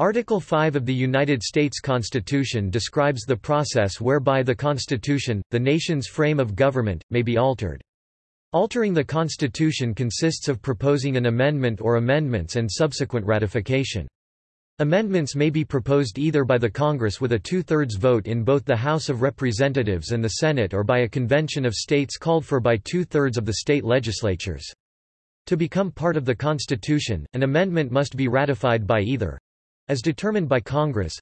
Article 5 of the United States Constitution describes the process whereby the Constitution, the nation's frame of government, may be altered. Altering the Constitution consists of proposing an amendment or amendments and subsequent ratification. Amendments may be proposed either by the Congress with a two-thirds vote in both the House of Representatives and the Senate or by a convention of states called for by two-thirds of the state legislatures. To become part of the Constitution, an amendment must be ratified by either as determined by Congress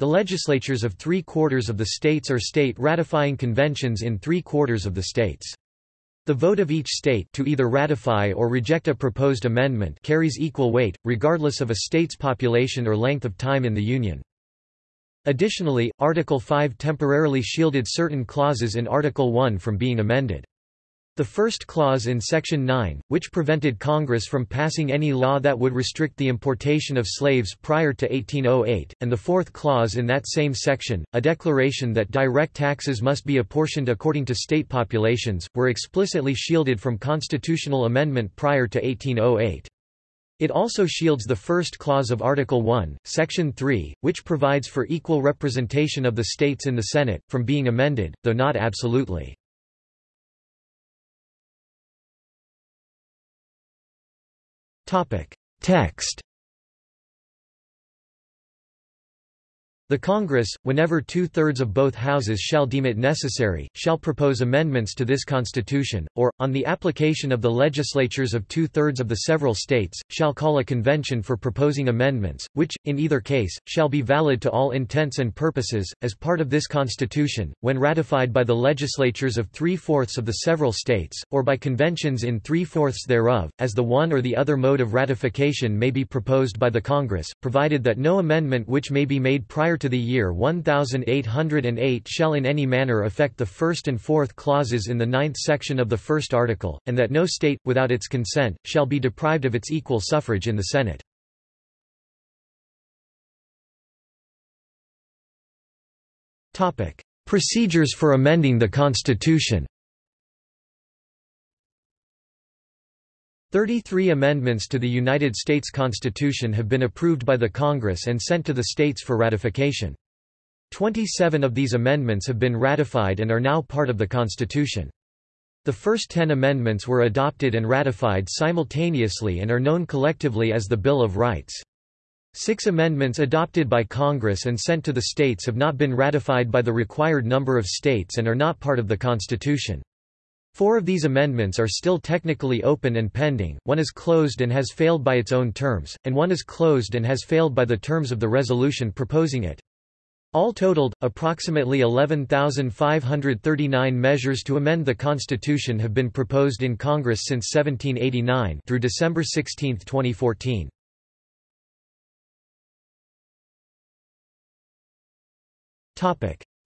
the legislatures of three-quarters of the states or state ratifying conventions in three-quarters of the states. The vote of each state to either ratify or reject a proposed amendment carries equal weight, regardless of a state's population or length of time in the Union. Additionally, Article 5 temporarily shielded certain clauses in Article 1 from being amended. The first clause in Section 9, which prevented Congress from passing any law that would restrict the importation of slaves prior to 1808, and the fourth clause in that same section, a declaration that direct taxes must be apportioned according to state populations, were explicitly shielded from constitutional amendment prior to 1808. It also shields the first clause of Article 1, Section 3, which provides for equal representation of the states in the Senate, from being amended, though not absolutely. Text The Congress, whenever two-thirds of both houses shall deem it necessary, shall propose amendments to this Constitution, or, on the application of the legislatures of two-thirds of the several states, shall call a convention for proposing amendments, which, in either case, shall be valid to all intents and purposes, as part of this Constitution, when ratified by the legislatures of three-fourths of the several states, or by conventions in three-fourths thereof, as the one or the other mode of ratification may be proposed by the Congress, provided that no amendment which may be made prior prior to the year 1808 shall in any manner affect the first and fourth clauses in the ninth section of the first article, and that no state, without its consent, shall be deprived of its equal suffrage in the Senate. Procedures for amending the Constitution 33 amendments to the United States Constitution have been approved by the Congress and sent to the states for ratification. 27 of these amendments have been ratified and are now part of the Constitution. The first 10 amendments were adopted and ratified simultaneously and are known collectively as the Bill of Rights. Six amendments adopted by Congress and sent to the states have not been ratified by the required number of states and are not part of the Constitution. Four of these amendments are still technically open and pending, one is closed and has failed by its own terms, and one is closed and has failed by the terms of the resolution proposing it. All totaled, approximately 11,539 measures to amend the Constitution have been proposed in Congress since 1789 through December 16, 2014.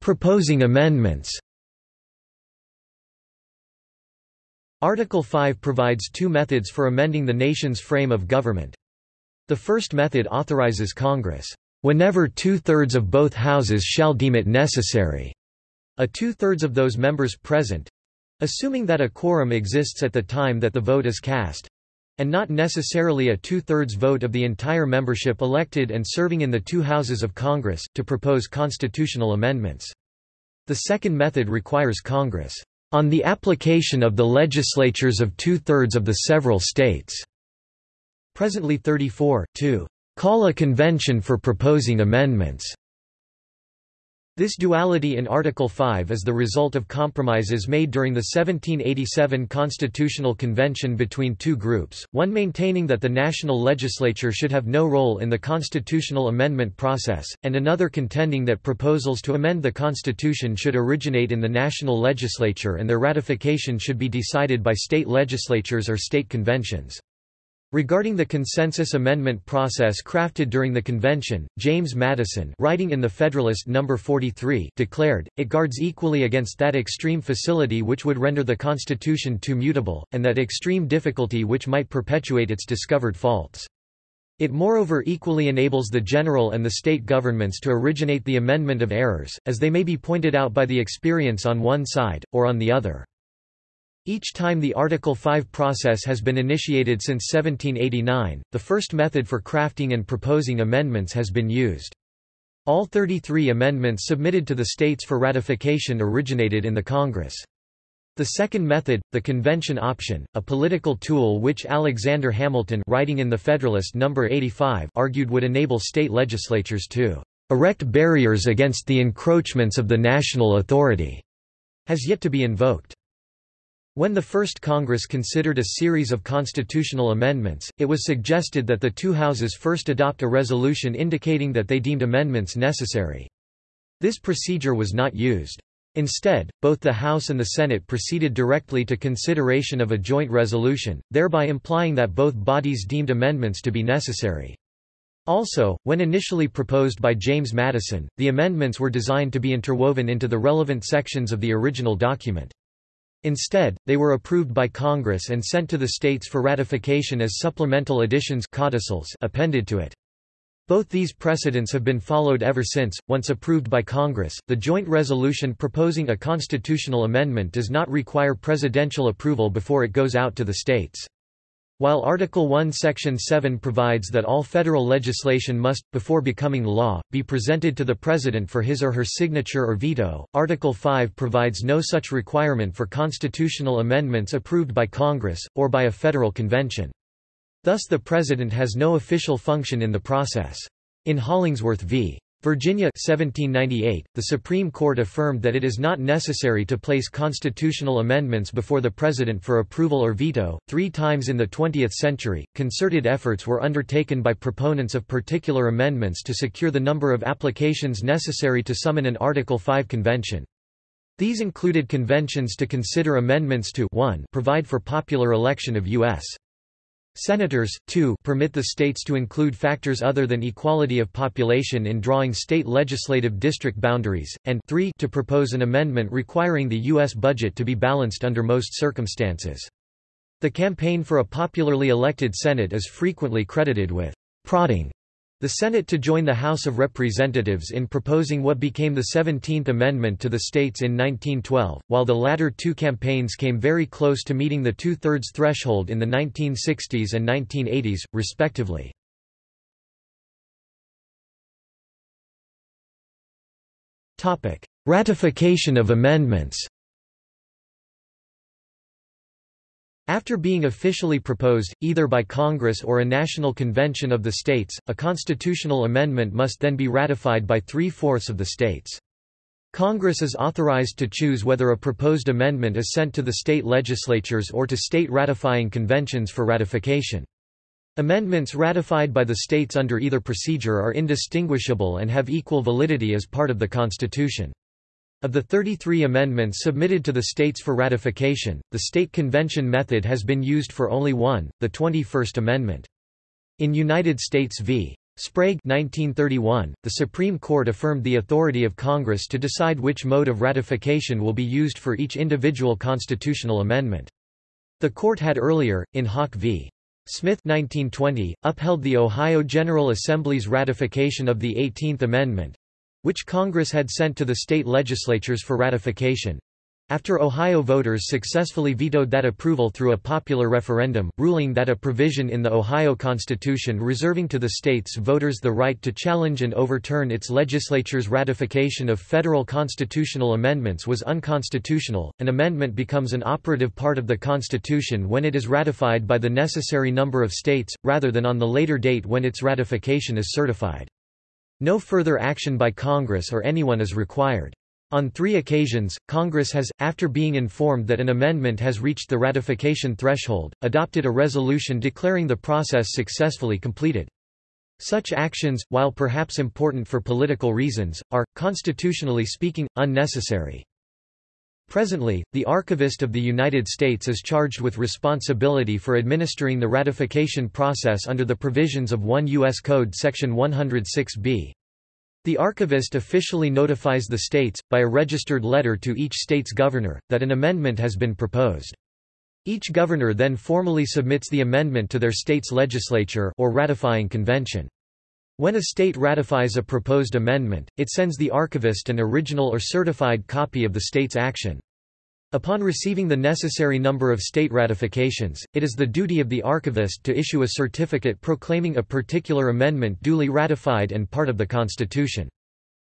Proposing amendments Article 5 provides two methods for amending the nation's frame of government. The first method authorizes Congress, "...whenever two-thirds of both houses shall deem it necessary," a two-thirds of those members present—assuming that a quorum exists at the time that the vote is cast—and not necessarily a two-thirds vote of the entire membership elected and serving in the two houses of Congress, to propose constitutional amendments. The second method requires Congress on the application of the legislatures of two-thirds of the several states." Presently 34, to "...call a convention for proposing amendments." This duality in Article 5 is the result of compromises made during the 1787 Constitutional Convention between two groups, one maintaining that the national legislature should have no role in the constitutional amendment process, and another contending that proposals to amend the Constitution should originate in the national legislature and their ratification should be decided by state legislatures or state conventions. Regarding the consensus amendment process crafted during the convention, James Madison writing in the Federalist No. 43 declared, it guards equally against that extreme facility which would render the Constitution too mutable, and that extreme difficulty which might perpetuate its discovered faults. It moreover equally enables the general and the state governments to originate the amendment of errors, as they may be pointed out by the experience on one side, or on the other. Each time the Article 5 process has been initiated since 1789, the first method for crafting and proposing amendments has been used. All 33 amendments submitted to the states for ratification originated in the Congress. The second method, the convention option, a political tool which Alexander Hamilton writing in the Federalist No. 85 argued would enable state legislatures to "...erect barriers against the encroachments of the national authority," has yet to be invoked. When the first Congress considered a series of constitutional amendments, it was suggested that the two houses first adopt a resolution indicating that they deemed amendments necessary. This procedure was not used. Instead, both the House and the Senate proceeded directly to consideration of a joint resolution, thereby implying that both bodies deemed amendments to be necessary. Also, when initially proposed by James Madison, the amendments were designed to be interwoven into the relevant sections of the original document. Instead, they were approved by Congress and sent to the states for ratification as supplemental additions codicils appended to it. Both these precedents have been followed ever since. Once approved by Congress, the joint resolution proposing a constitutional amendment does not require presidential approval before it goes out to the states. While Article 1 Section 7 provides that all federal legislation must, before becoming law, be presented to the President for his or her signature or veto, Article 5 provides no such requirement for constitutional amendments approved by Congress, or by a federal convention. Thus the President has no official function in the process. In Hollingsworth v. Virginia 1798, the Supreme Court affirmed that it is not necessary to place constitutional amendments before the President for approval or veto. Three times in the 20th century, concerted efforts were undertaken by proponents of particular amendments to secure the number of applications necessary to summon an Article 5 convention. These included conventions to consider amendments to 1 provide for popular election of U.S. Senators, 2 permit the states to include factors other than equality of population in drawing state legislative district boundaries, and 3 to propose an amendment requiring the U.S. budget to be balanced under most circumstances. The campaign for a popularly elected Senate is frequently credited with prodding the Senate to join the House of Representatives in proposing what became the 17th Amendment to the states in 1912, while the latter two campaigns came very close to meeting the two-thirds threshold in the 1960s and 1980s, respectively. Ratification of amendments After being officially proposed, either by Congress or a national convention of the states, a constitutional amendment must then be ratified by three-fourths of the states. Congress is authorized to choose whether a proposed amendment is sent to the state legislatures or to state ratifying conventions for ratification. Amendments ratified by the states under either procedure are indistinguishable and have equal validity as part of the Constitution. Of the 33 amendments submitted to the states for ratification, the state convention method has been used for only one, the 21st Amendment. In United States v. Sprague 1931, the Supreme Court affirmed the authority of Congress to decide which mode of ratification will be used for each individual constitutional amendment. The court had earlier, in Hawke v. Smith 1920, upheld the Ohio General Assembly's ratification of the 18th Amendment, which Congress had sent to the state legislatures for ratification. After Ohio voters successfully vetoed that approval through a popular referendum, ruling that a provision in the Ohio Constitution reserving to the state's voters the right to challenge and overturn its legislature's ratification of federal constitutional amendments was unconstitutional, an amendment becomes an operative part of the Constitution when it is ratified by the necessary number of states, rather than on the later date when its ratification is certified. No further action by Congress or anyone is required. On three occasions, Congress has, after being informed that an amendment has reached the ratification threshold, adopted a resolution declaring the process successfully completed. Such actions, while perhaps important for political reasons, are, constitutionally speaking, unnecessary. Presently, the Archivist of the United States is charged with responsibility for administering the ratification process under the provisions of 1 U.S. Code Section 106b. The archivist officially notifies the states, by a registered letter to each state's governor, that an amendment has been proposed. Each governor then formally submits the amendment to their state's legislature or ratifying convention. When a state ratifies a proposed amendment, it sends the archivist an original or certified copy of the state's action. Upon receiving the necessary number of state ratifications, it is the duty of the archivist to issue a certificate proclaiming a particular amendment duly ratified and part of the Constitution.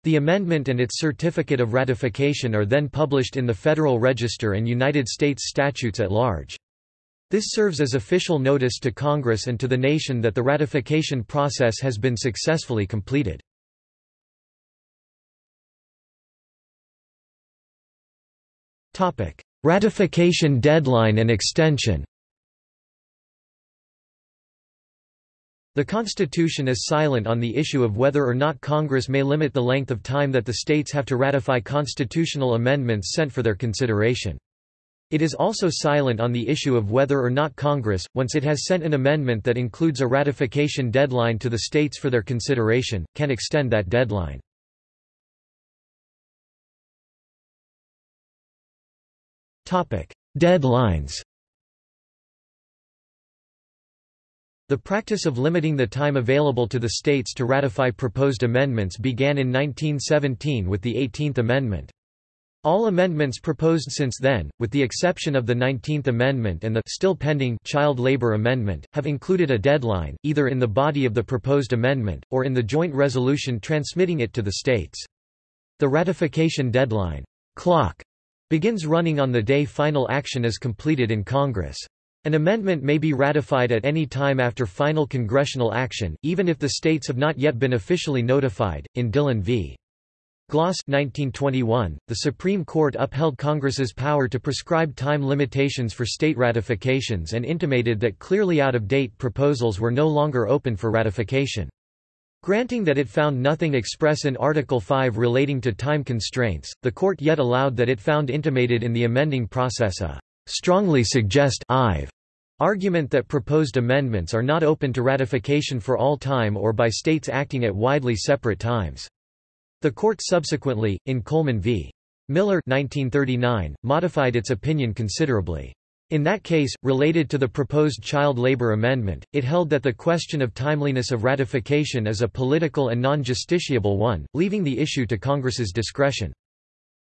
The amendment and its certificate of ratification are then published in the Federal Register and United States statutes at large. This serves as official notice to Congress and to the nation that the ratification process has been successfully completed. Ratification deadline and extension The Constitution is silent on the issue of whether or not Congress may limit the length of time that the states have to ratify constitutional amendments sent for their consideration. It is also silent on the issue of whether or not Congress, once it has sent an amendment that includes a ratification deadline to the states for their consideration, can extend that deadline. Deadlines The practice of limiting the time available to the states to ratify proposed amendments began in 1917 with the 18th Amendment. All amendments proposed since then, with the exception of the 19th Amendment and the still pending Child Labor Amendment, have included a deadline, either in the body of the proposed amendment, or in the joint resolution transmitting it to the states. The ratification deadline clock begins running on the day final action is completed in Congress. An amendment may be ratified at any time after final congressional action, even if the states have not yet been officially notified. In Dillon v. Gloss 1921, the Supreme Court upheld Congress's power to prescribe time limitations for state ratifications and intimated that clearly out-of-date proposals were no longer open for ratification. Granting that it found nothing express in Article 5 relating to time constraints, the court yet allowed that it found intimated in the amending process a strongly suggest argument that proposed amendments are not open to ratification for all time or by states acting at widely separate times. The court subsequently, in Coleman v. Miller 1939, modified its opinion considerably. In that case, related to the proposed child labor amendment, it held that the question of timeliness of ratification is a political and non-justiciable one, leaving the issue to Congress's discretion.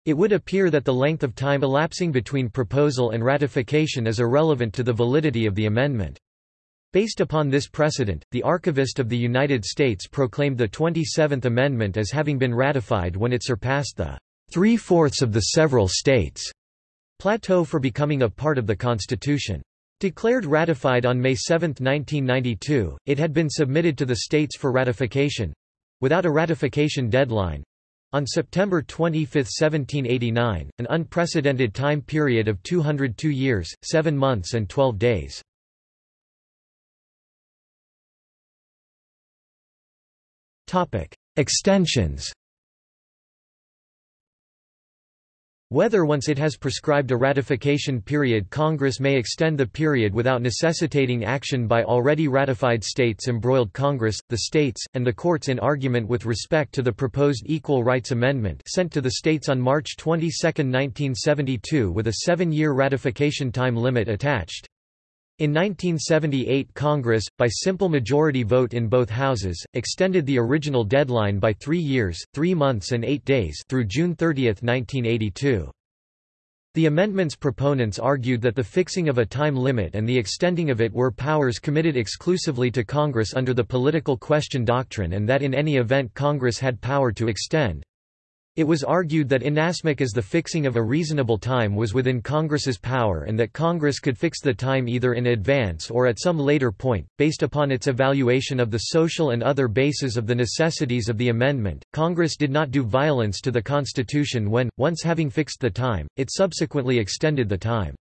It would appear that the length of time elapsing between proposal and ratification is irrelevant to the validity of the amendment. Based upon this precedent, the Archivist of the United States proclaimed the 27th Amendment as having been ratified when it surpassed the three-fourths of the several states plateau for becoming a part of the Constitution. Declared ratified on May 7, 1992, it had been submitted to the states for ratification—without a ratification deadline—on September 25, 1789, an unprecedented time period of 202 years, 7 months and 12 days. Extensions Whether once it has prescribed a ratification period Congress may extend the period without necessitating action by already ratified states embroiled Congress, the states, and the courts in argument with respect to the proposed Equal Rights Amendment sent to the states on March 22, 1972 with a seven-year ratification time limit attached. In 1978 Congress, by simple majority vote in both houses, extended the original deadline by three years, three months and eight days through June 30, 1982. The amendment's proponents argued that the fixing of a time limit and the extending of it were powers committed exclusively to Congress under the political question doctrine and that in any event Congress had power to extend. It was argued that inasmuch as the fixing of a reasonable time was within Congress's power and that Congress could fix the time either in advance or at some later point, based upon its evaluation of the social and other bases of the necessities of the amendment, Congress did not do violence to the Constitution when, once having fixed the time, it subsequently extended the time.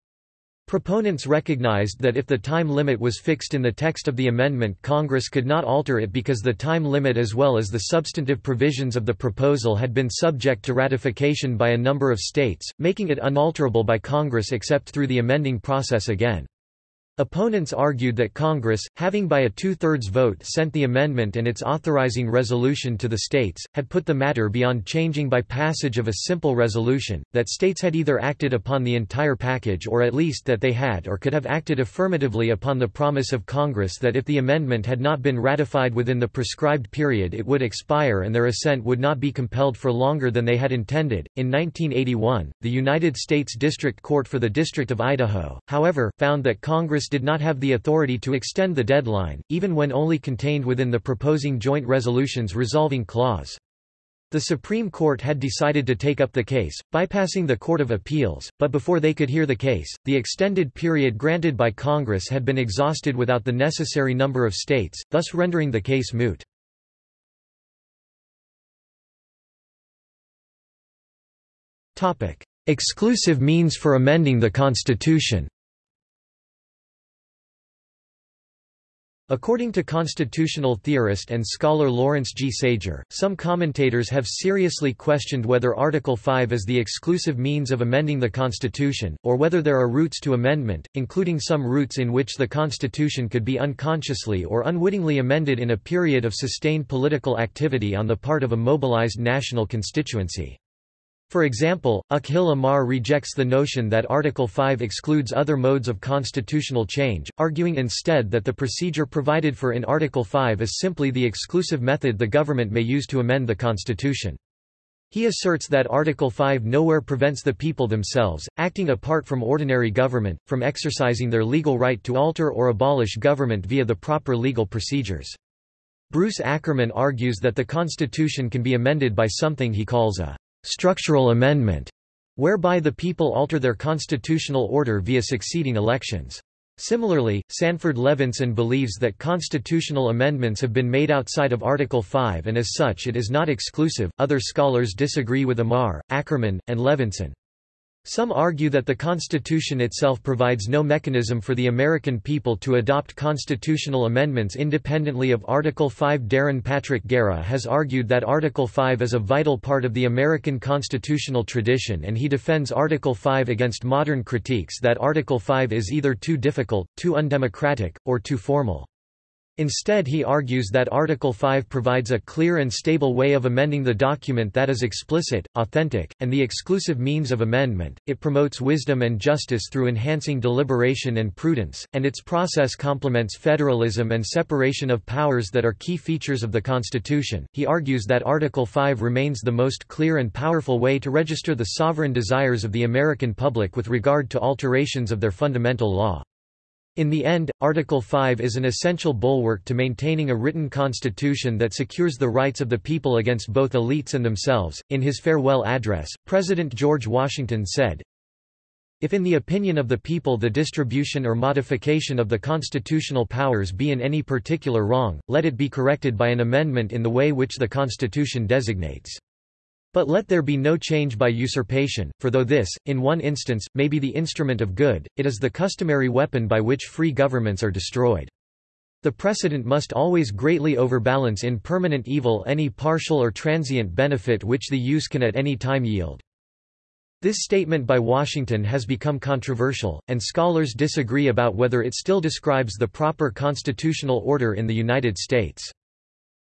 Proponents recognized that if the time limit was fixed in the text of the amendment Congress could not alter it because the time limit as well as the substantive provisions of the proposal had been subject to ratification by a number of states, making it unalterable by Congress except through the amending process again. Opponents argued that Congress, having by a two-thirds vote sent the amendment and its authorizing resolution to the states, had put the matter beyond changing by passage of a simple resolution, that states had either acted upon the entire package or at least that they had or could have acted affirmatively upon the promise of Congress that if the amendment had not been ratified within the prescribed period it would expire and their assent would not be compelled for longer than they had intended. In 1981, the United States District Court for the District of Idaho, however, found that Congress did not have the authority to extend the deadline, even when only contained within the proposing joint resolutions resolving clause. The Supreme Court had decided to take up the case, bypassing the Court of Appeals, but before they could hear the case, the extended period granted by Congress had been exhausted without the necessary number of states, thus rendering the case moot. Exclusive means for amending the Constitution According to constitutional theorist and scholar Lawrence G. Sager, some commentators have seriously questioned whether Article 5 is the exclusive means of amending the Constitution, or whether there are routes to amendment, including some routes in which the Constitution could be unconsciously or unwittingly amended in a period of sustained political activity on the part of a mobilized national constituency. For example, Akhil Amar rejects the notion that Article 5 excludes other modes of constitutional change, arguing instead that the procedure provided for in Article 5 is simply the exclusive method the government may use to amend the Constitution. He asserts that Article 5 nowhere prevents the people themselves, acting apart from ordinary government, from exercising their legal right to alter or abolish government via the proper legal procedures. Bruce Ackerman argues that the Constitution can be amended by something he calls a structural amendment, whereby the people alter their constitutional order via succeeding elections. Similarly, Sanford Levinson believes that constitutional amendments have been made outside of Article 5 and as such it is not exclusive. Other scholars disagree with Amar, Ackerman, and Levinson. Some argue that the Constitution itself provides no mechanism for the American people to adopt constitutional amendments independently of Article 5. Darren Patrick Guerra has argued that Article 5 is a vital part of the American constitutional tradition and he defends Article 5 against modern critiques that Article 5 is either too difficult, too undemocratic, or too formal. Instead he argues that Article 5 provides a clear and stable way of amending the document that is explicit, authentic, and the exclusive means of amendment, it promotes wisdom and justice through enhancing deliberation and prudence, and its process complements federalism and separation of powers that are key features of the Constitution. He argues that Article 5 remains the most clear and powerful way to register the sovereign desires of the American public with regard to alterations of their fundamental law. In the end, Article 5 is an essential bulwark to maintaining a written constitution that secures the rights of the people against both elites and themselves. In his farewell address, President George Washington said, If in the opinion of the people the distribution or modification of the constitutional powers be in any particular wrong, let it be corrected by an amendment in the way which the Constitution designates. But let there be no change by usurpation, for though this, in one instance, may be the instrument of good, it is the customary weapon by which free governments are destroyed. The precedent must always greatly overbalance in permanent evil any partial or transient benefit which the use can at any time yield. This statement by Washington has become controversial, and scholars disagree about whether it still describes the proper constitutional order in the United States.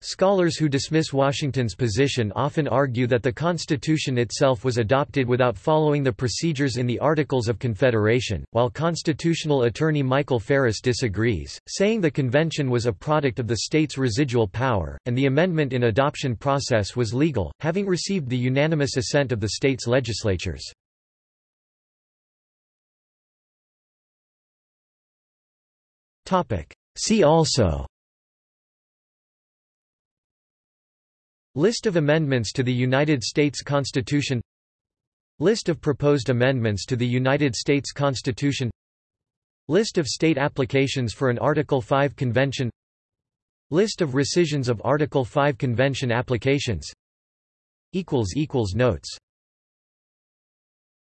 Scholars who dismiss Washington's position often argue that the Constitution itself was adopted without following the procedures in the Articles of Confederation, while constitutional attorney Michael Farris disagrees, saying the convention was a product of the state's residual power, and the amendment in adoption process was legal, having received the unanimous assent of the state's legislatures. See also List of amendments to the United States Constitution. List of proposed amendments to the United States Constitution. List of state applications for an Article 5 convention. List of rescissions of Article 5 convention applications. Notes